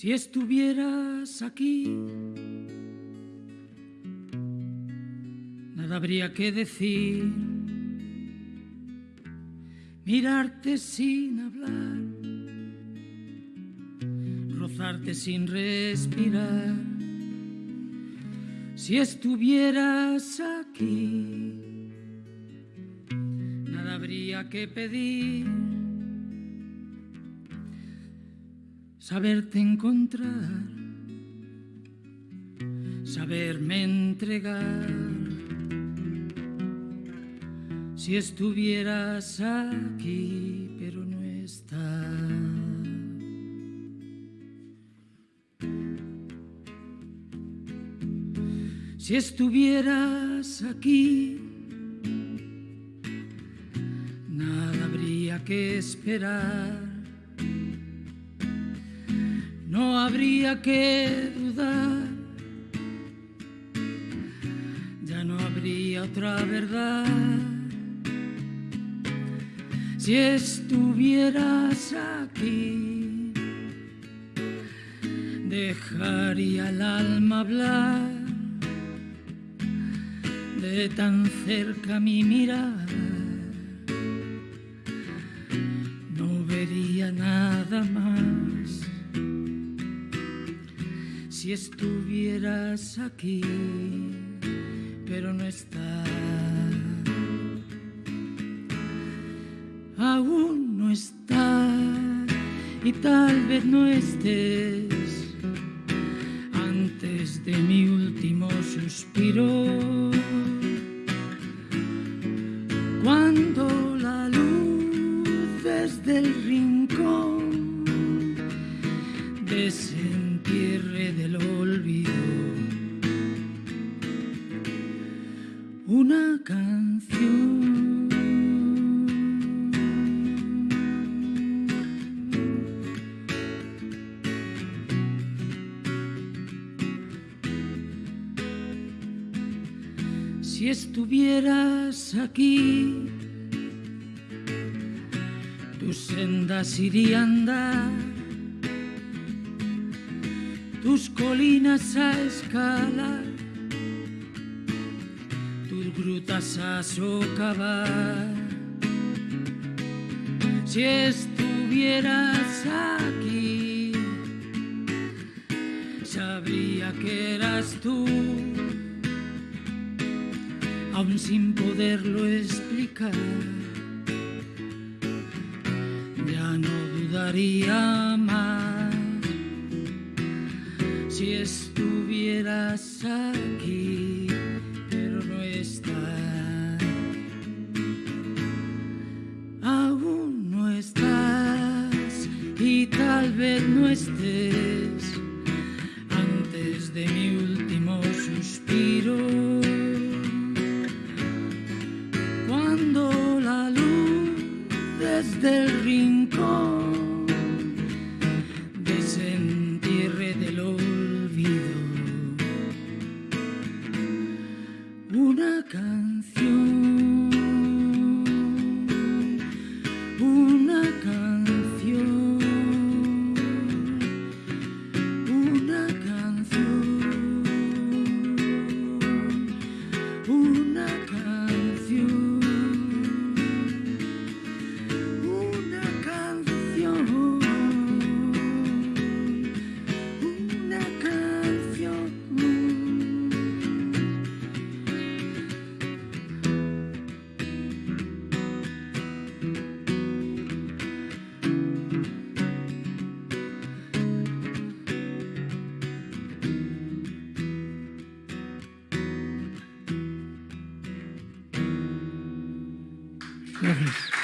Si estuvieras aquí, nada habría que decir. Mirarte sin hablar, rozarte sin respirar. Si estuvieras aquí, nada habría que pedir saberte encontrar, saberme entregar. Si estuvieras aquí, pero no estás. Si estuvieras aquí, nada habría que esperar no habría que dudar, ya no habría otra verdad. Si estuvieras aquí, dejaría el alma hablar de tan cerca mi mirar. No vería nada más si estuvieras aquí, pero no estás. Aún no estás y tal vez no estés antes de mi último suspiro. Una canción. Si estuvieras aquí, tus sendas iría a andar, tus colinas a escalar, grutas a socavar. Si estuvieras aquí, sabría que eras tú aún sin poderlo explicar. Ya no dudaría más si estuvieras aquí, tal vez no estés antes de mi último suspiro. cuando la luz desde el rincón Gracias.